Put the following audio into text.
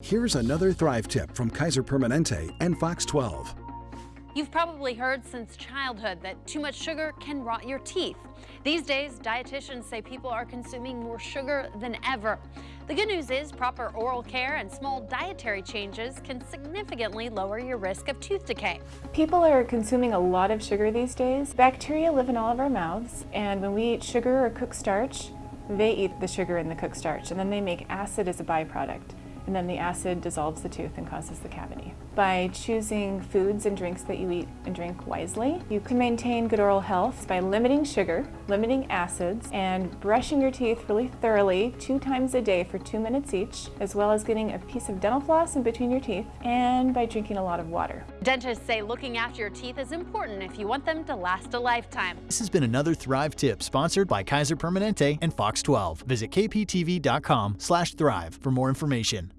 Here's another Thrive tip from Kaiser Permanente and Fox 12. You've probably heard since childhood that too much sugar can rot your teeth. These days, dietitians say people are consuming more sugar than ever. The good news is proper oral care and small dietary changes can significantly lower your risk of tooth decay. People are consuming a lot of sugar these days. Bacteria live in all of our mouths, and when we eat sugar or cooked starch, they eat the sugar in the cooked starch, and then they make acid as a byproduct and then the acid dissolves the tooth and causes the cavity. By choosing foods and drinks that you eat and drink wisely, you can maintain good oral health by limiting sugar, limiting acids, and brushing your teeth really thoroughly two times a day for two minutes each, as well as getting a piece of dental floss in between your teeth, and by drinking a lot of water. Dentists say looking after your teeth is important if you want them to last a lifetime. This has been another Thrive tip sponsored by Kaiser Permanente and Fox 12. Visit kptv.com slash thrive for more information.